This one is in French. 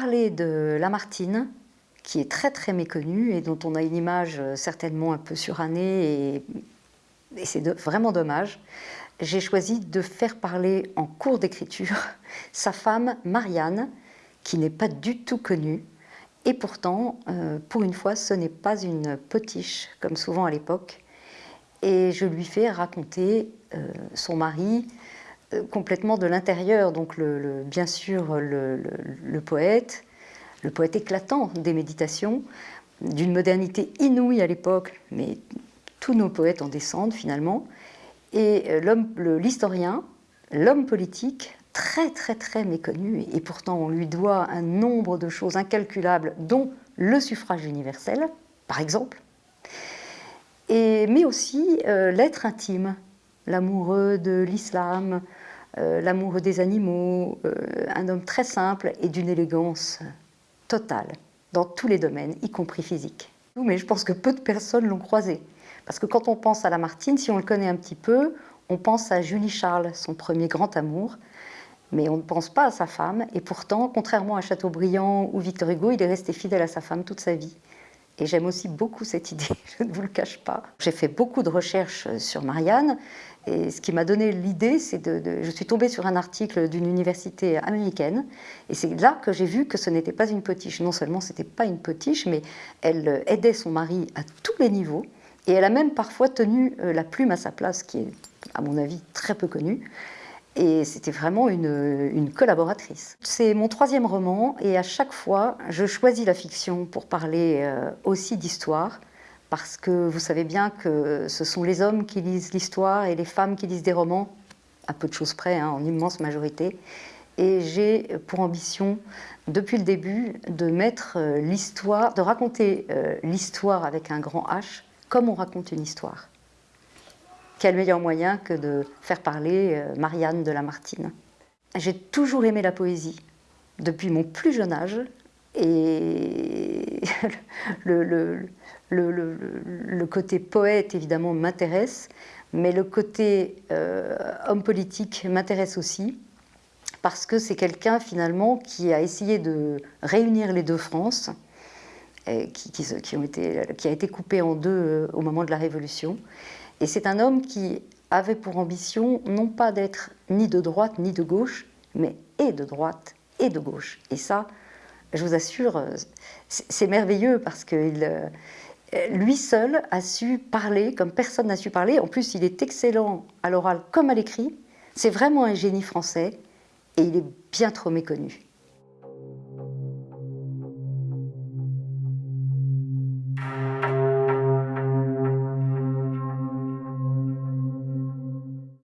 parler de Lamartine, qui est très très méconnue et dont on a une image euh, certainement un peu surannée et, c'est vraiment dommage, j'ai choisi de faire parler en cours d'écriture sa femme Marianne, qui n'est pas du tout connue, et pourtant, euh, pour une fois, ce n'est pas une potiche, comme souvent à l'époque, et je lui fais raconter euh, son mari complètement de l'intérieur, donc bien sûr le, poète, le poète éclatant des méditations, d'une modernité inouïe à l'époque, mais tous nos poètes en descendent finalement, et l'historien, l'homme politique, très très très méconnu, et pourtant on lui doit un nombre de choses incalculables, dont le suffrage universel, par exemple, et, mais aussi euh, l'être intime, l'amoureux de l'islam, euh, l'amoureux des animaux, euh, un homme très simple et d'une élégance totale, dans tous les domaines, y compris physique. Mais je pense que peu de personnes l'ont croisé. Parce que quand on pense à Lamartine, si on le connaît un petit peu, on pense à Julie Charles, son premier grand amour, mais on ne pense pas à sa femme, et pourtant, contrairement à Chateaubriand ou Victor Hugo, il est resté fidèle à sa femme toute sa vie. Et j'aime aussi beaucoup cette idée, je ne vous le cache pas. J'ai fait beaucoup de recherches sur Marianne, et ce qui m'a donné l'idée, c'est de, Je suis tombée sur un article d'une université américaine, et c'est là que j'ai vu que ce n'était pas une potiche. Non seulement ce n'était pas une potiche, mais elle aidait son mari à tous les niveaux, et elle a même parfois tenu euh, la plume à sa place, qui est, à mon avis, très peu connue. Et c'était vraiment une, collaboratrice. C'est mon troisième roman, et à chaque fois, je choisis la fiction pour parler euh, aussi d'histoire, parce que vous savez bien que ce sont les hommes qui lisent l'histoire et les femmes qui lisent des romans, à peu de choses près, hein, en immense majorité. Et j'ai pour ambition, depuis le début, de mettre euh, l'histoire, de raconter l'histoire avec un grand H, comme on raconte une histoire. Quel meilleur moyen que de faire parler euh, Marianne de Lamartine. J'ai toujours aimé la poésie, depuis mon plus jeune âge, et le, côté poète, évidemment, m'intéresse, mais le côté euh, homme politique m'intéresse aussi, parce que c'est quelqu'un, finalement, qui a essayé de réunir les deux France, qui, ont été, qui a été coupé en deux euh, au moment de la Révolution. Et c'est un homme qui avait pour ambition non pas d'être ni de droite ni de gauche, mais et de droite et de gauche. Et ça, je vous assure, c'est merveilleux parce que euh, lui seul a su parler comme personne n'a su parler. En plus, il est excellent à l'oral comme à l'écrit. C'est vraiment un génie français et il est bien trop méconnu.